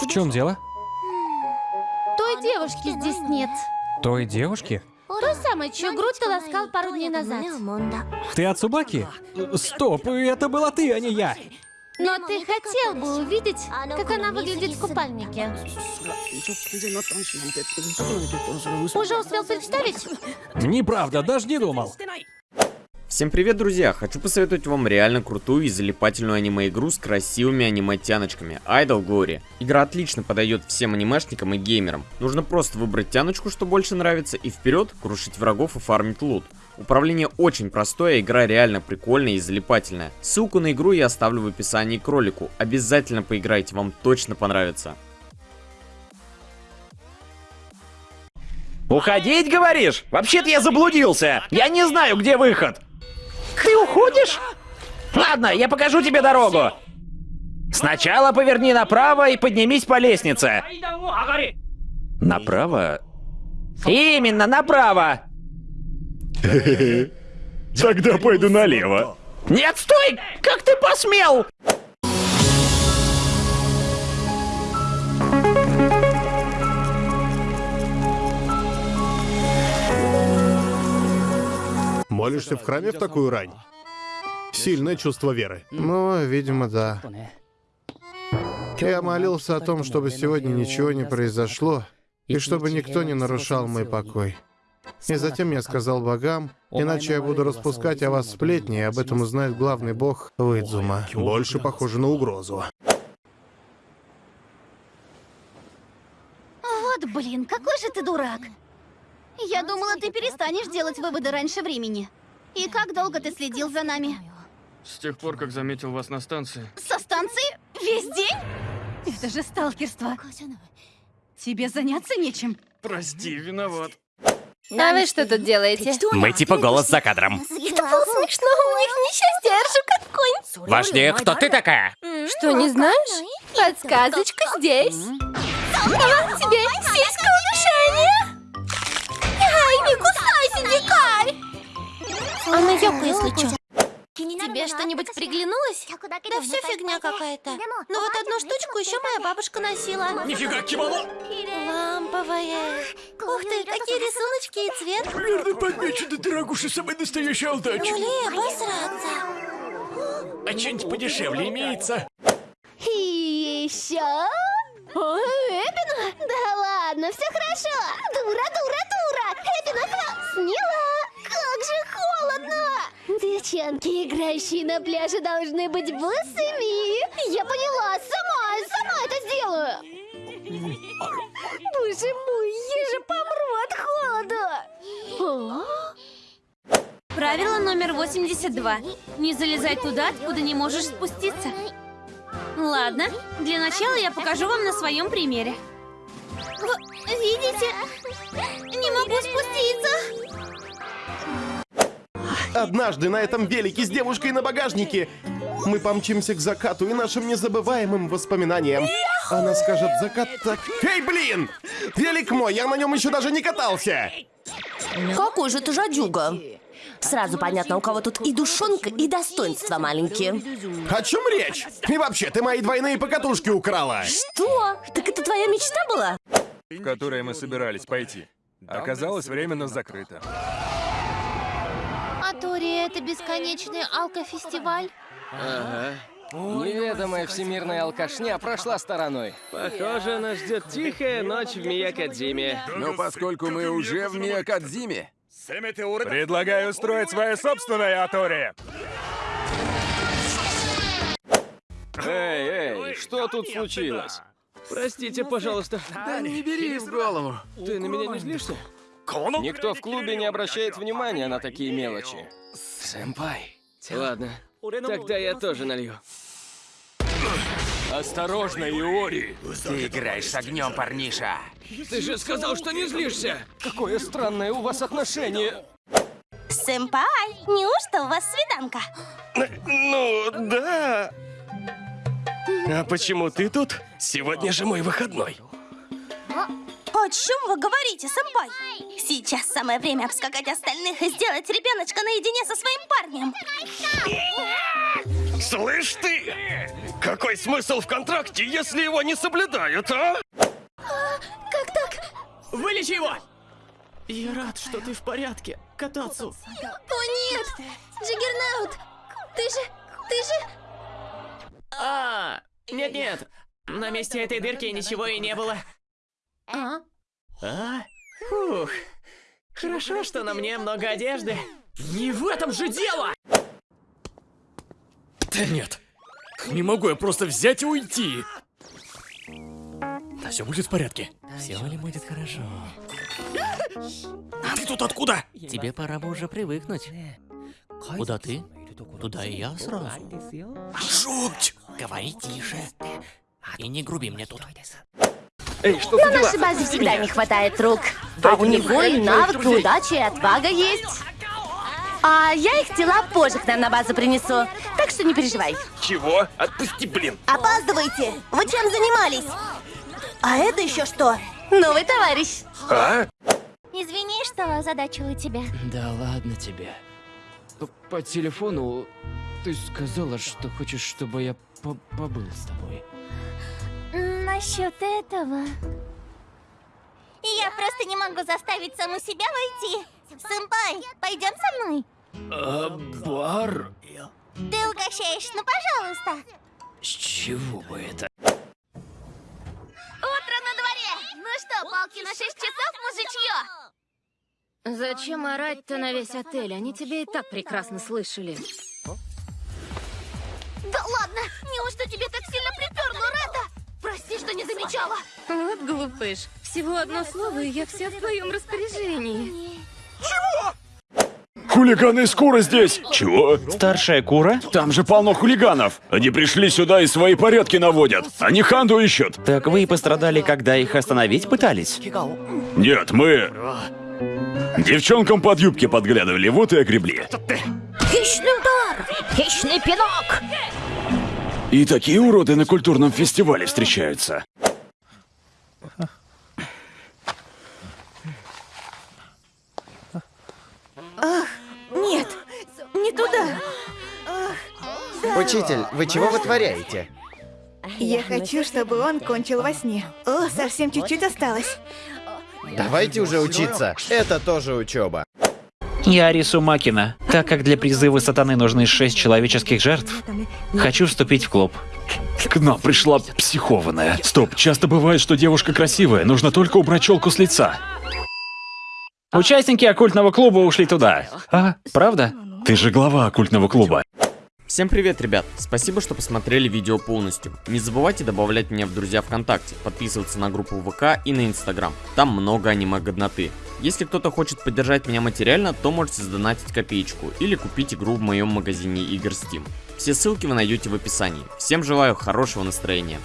В чем дело? Той девушки здесь нет. Той девушки? Той самой, чью грудь ты ласкал пару дней назад. Ты от Субаки? Стоп, это была ты, а не я. Но ты хотел бы увидеть, как она выглядит в купальнике. Уже успел представить? Неправда, даже не думал. Всем привет, друзья! Хочу посоветовать вам реально крутую и залипательную аниме-игру с красивыми аниме-тяночками Idol Glory. Игра отлично подойдет всем анимешникам и геймерам. Нужно просто выбрать тяночку, что больше нравится, и вперед крушить врагов и фармить лут. Управление очень простое, игра реально прикольная и залипательная. Ссылку на игру я оставлю в описании к ролику. Обязательно поиграйте, вам точно понравится. Уходить, говоришь? Вообще-то я заблудился. Я не знаю, где выход. Ты уходишь? Ладно, я покажу тебе дорогу. Сначала поверни направо и поднимись по лестнице. Направо? Именно, направо. Тогда пойду налево. Нет, стой! Как ты посмел? Молишься в храме в такую рань? Сильное чувство веры. Ну, видимо, да. Я молился о том, чтобы сегодня ничего не произошло, и чтобы никто не нарушал мой покой. И затем я сказал богам, иначе я буду распускать о вас сплетни, и об этом узнает главный бог Выдзума. Больше похоже на угрозу. Вот блин, какой же ты дурак. Я думала, ты перестанешь делать выводы раньше времени. И как долго ты следил за нами? С тех пор, как заметил вас на станции. Со станции? Весь день? Это же сталкерство. Тебе заняться нечем. Прости, виноват. А вы что тут делаете? Мы типа голос за кадром. Это было смешно, у них несчастье, ржу как конь. Важнее, кто ты такая? Что, не знаешь? Подсказочка здесь. Вот тебе сиська Она Йоко, если чё. Тебе что-нибудь приглянулось? Да все фигня какая-то. Но вот одну штучку еще моя бабушка носила. Нифига, кимоно! Ламповая. Ух ты, какие рисуночки и цвет. Верно подмечено, дорогуша, самая настоящая удача. Блин, обосраться. А что-нибудь подешевле имеется? И еще... О, Эпина? Да ладно, все хорошо. Дура, дура, дура. Эпина же холодно. Девчонки, играющие на пляже, должны быть босыми. Я поняла, сама, сама это сделаю. Боже мой, я же помру от холода. Правило номер 82. Не залезай туда, откуда не можешь спуститься. Ладно, для начала я покажу вам на своем примере. Видите? Не могу спуститься. Однажды на этом велике с девушкой на багажнике мы помчимся к закату и нашим незабываемым воспоминаниям. Она скажет закат так... Эй, блин! Велик мой, я на нем еще даже не катался! Какой же ты жадюга? Сразу понятно, у кого тут и душонка, и достоинства маленькие. О чем речь? И вообще, ты мои двойные покатушки украла! Что? Так это твоя мечта была? В которое мы собирались пойти. Оказалось временно закрыто. Тори, это бесконечный алкофестиваль? Неведомая всемирная алкашня прошла стороной. Похоже, нас ждет тихая ночь в Миякадзиме. Но поскольку мы уже в Миякадзиме, предлагаю устроить свое собственное Атори. Эй, эй, что тут случилось? Простите, пожалуйста. Да не бери в голову. Ты на меня не злишься? Никто в клубе не обращает внимания на такие мелочи. Сэмпай. Ладно, тогда я тоже налью. Осторожно, Иори! Ты играешь с огнем, парниша! Ты же сказал, что не злишься! Какое странное у вас отношение. Сэмпай, неужто у вас свиданка? Ну, да. А почему ты тут? Сегодня же мой выходной. О чем вы говорите, сэмпай? Сейчас самое время обскакать остальных и сделать ребеночка наедине со своим парнем. Слышь ты! Какой смысл в контракте, если его не соблюдают, а? Как так? Вылечи его! Я рад, что ты в порядке. Катацу. О нет! Джиггернаут! Ты же... ты же... А, нет-нет. На месте этой дырки ничего и не было. А? А? Фух. Хорошо, что на мне много одежды. Не в этом же дело! Да нет. Не могу я просто взять и уйти. Да все будет в порядке. Все ли будет хорошо? А ты тут откуда? Тебе пора бы уже привыкнуть. Куда ты? Туда и я сразу. Жуть! Говори тише. И не груби мне тут. Эй, что На нашей базе всегда не хватает рук. А у него и навык, и удача, и отвага есть. А я их тела позже к нам на базу принесу. Так что не переживай. Чего? Отпусти, блин! Опаздывайте! Вы чем занимались? А это еще что? Новый товарищ. А? Извини, что озадачила тебя. Да ладно тебе. По, по телефону ты сказала, что хочешь, чтобы я по побыл с тобой. Насчет этого... Я просто не могу заставить саму себя войти. Сэмпай, пойдем со мной? А, бар? Ты угощаешь, ну пожалуйста. С чего бы это? Утро на дворе! Ну что, палки на 6 часов, мужичье? Зачем орать-то на весь отель? Они тебя и так прекрасно слышали. Да ладно! Неужто тебе глупыш. Всего одно слово, и я вся в твоем распоряжении. Хулиганы из Кура здесь! Чего? Старшая кура? Там же полно хулиганов! Они пришли сюда и свои порядки наводят! Они Ханду ищут! Так вы и пострадали, когда их остановить пытались? Нет, мы... Девчонкам под юбки подглядывали, вот и огребли. Хищный удар! Хищный пинок! И такие уроды на культурном фестивале встречаются. Нет, не туда. Учитель, вы чего вытворяете? Я хочу, чтобы он кончил во сне. О, совсем чуть-чуть осталось. Давайте уже учиться. Это тоже учеба. Я Арису Макина. Так как для призыва сатаны нужны шесть человеческих жертв, хочу вступить в клуб. К нам пришла психованная. Стоп, часто бывает, что девушка красивая, нужно только убрать челку с лица. Участники оккультного клуба ушли туда. А, правда? Ты же глава оккультного клуба. Всем привет, ребят! Спасибо, что посмотрели видео полностью. Не забывайте добавлять меня в друзья ВКонтакте, подписываться на группу ВК и на Инстаграм. Там много аниме-годноты. Если кто-то хочет поддержать меня материально, то можете задонатить копеечку или купить игру в моем магазине игр Steam. Все ссылки вы найдете в описании. Всем желаю хорошего настроения.